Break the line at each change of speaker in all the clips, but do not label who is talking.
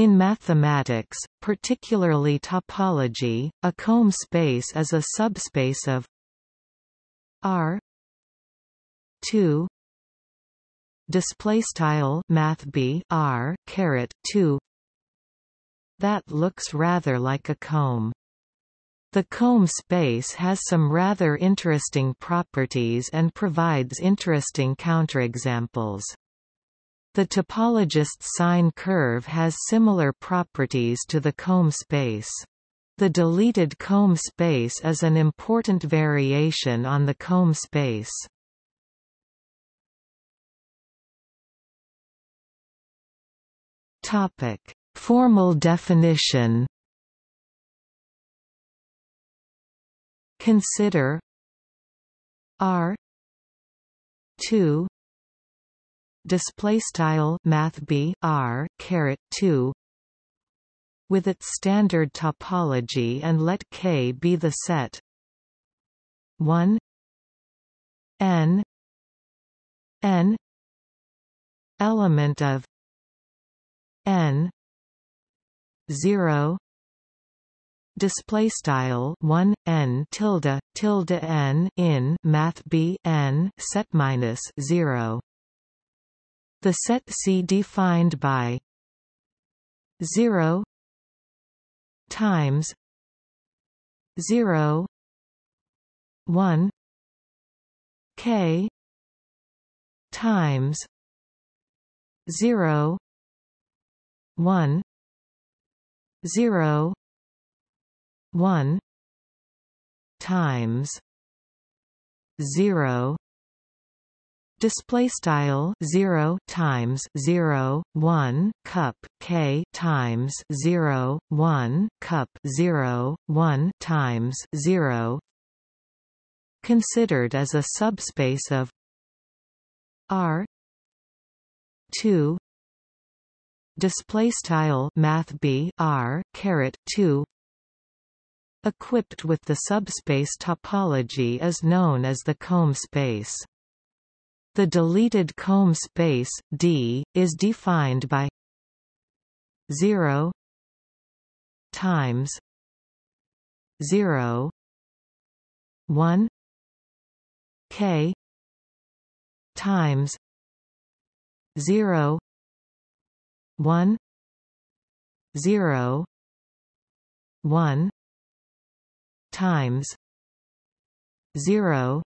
In mathematics, particularly topology, a comb space is a subspace of R 2 display math R caret 2 that looks rather like a comb. The comb space has some rather interesting properties and provides interesting counterexamples the topologist's sine curve has similar properties to the comb space. The deleted comb space is an important variation on the comb space. Topic: Formal definition. Consider R 2 display style math b r caret 2 with its standard topology and let K be the set. 1 n n element of n 0 display style 1 n tilde tilde n in math b n set minus 0 the set C defined by 0 times 0 1 k times 0 1 0 1 times 0 display style 0 times 0 1 cup k times 0 1 cup 0 1 times 0 considered as a subspace of r 2 display style math b r caret 2 equipped with the subspace topology is known as the comb space the deleted comb space D is defined by 0 times 0 1 k times 0 1 0 1 times 0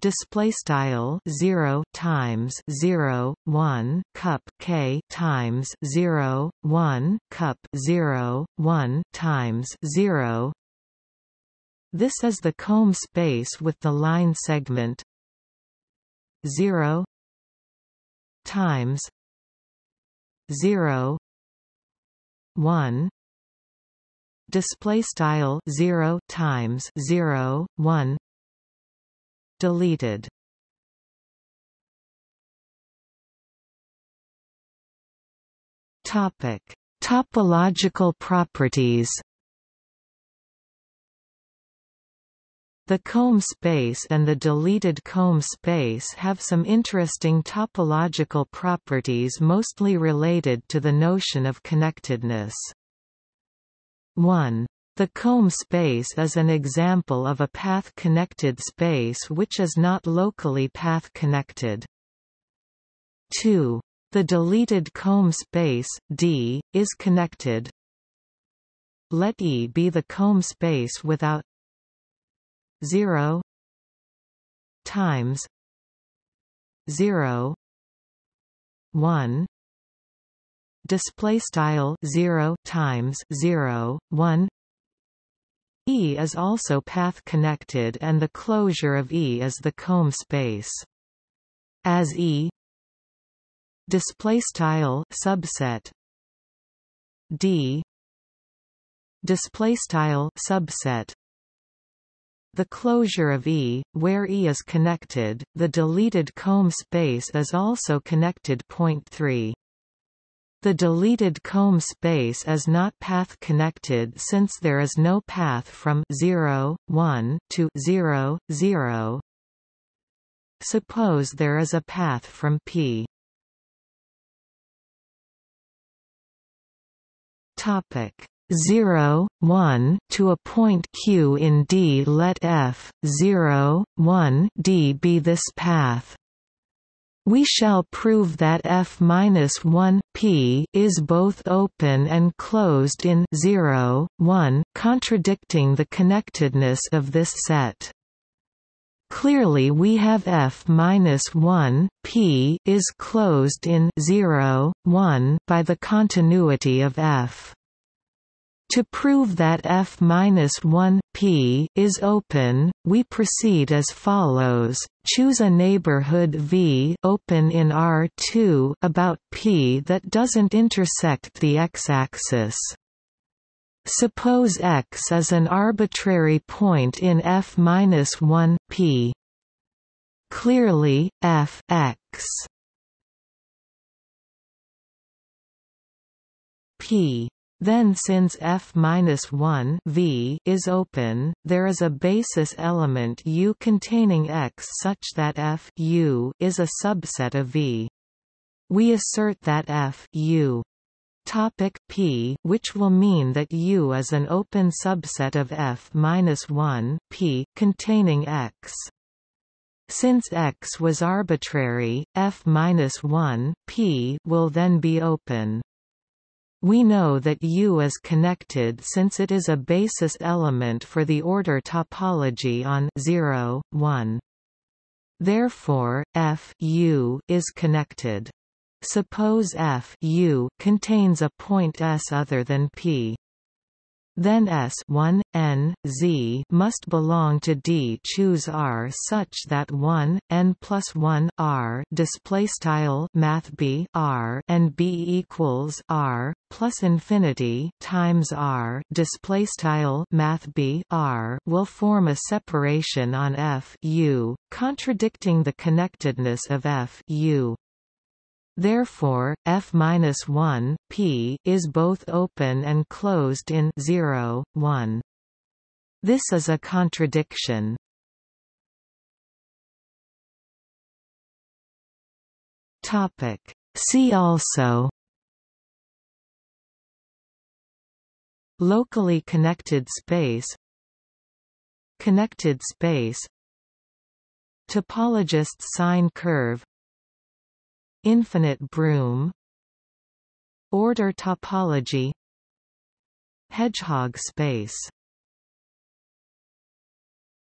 display style 0 times 0 1 cup k times 0 1 cup 0 1 times 0 this is the comb space with the line segment 0 times 0 1 display style 0 times 0 1 Deleted Topic: Topological properties. The comb space and the deleted comb space have some interesting topological properties mostly related to the notion of connectedness. 1. The comb space is an example of a path-connected space which is not locally path-connected. 2. The deleted comb space, D, is connected. Let E be the comb space without 0 times 0 1 display style 0 times 0 1 E is also path-connected and the closure of E is the comb space. As E display style subset D display style subset the closure of E, where E is connected, the deleted comb space is also connected. Point 3. The deleted comb space is not path-connected since there is no path from 0, 1 to 0, 0. Suppose there is a path from P Topic 0, 1 to a point q in D let f 0, 1 D be this path. We shall prove that f-1 p is both open and closed in 0, 1, contradicting the connectedness of this set. Clearly we have f-1 p is closed in 0, 1 by the continuity of f. To prove that f-1 p is open, we proceed as follows: choose a neighborhood V open in R2 about p that doesn't intersect the x-axis. Suppose x is an arbitrary point in f-1 p. Clearly, f x p then since f-1 v is open, there is a basis element U containing X such that f U is a subset of V. We assert that f U topic p which will mean that U is an open subset of f-1 p containing X. Since X was arbitrary, f-1 p will then be open. We know that U is connected since it is a basis element for the order topology on 0, 1. Therefore, F U is connected. Suppose F U contains a point S other than P. Then S 1, n, z must belong to D. Choose R such that 1, n plus 1 R display style Math B R and B equals R plus infinity times R display style Math B R will form a separation on F U, contradicting the connectedness of F U. Therefore, f-1 p is both open and closed in 0, 1. This is a contradiction. Topic. See also Locally connected space Connected space Topologist's sine curve Infinite broom Order topology Hedgehog space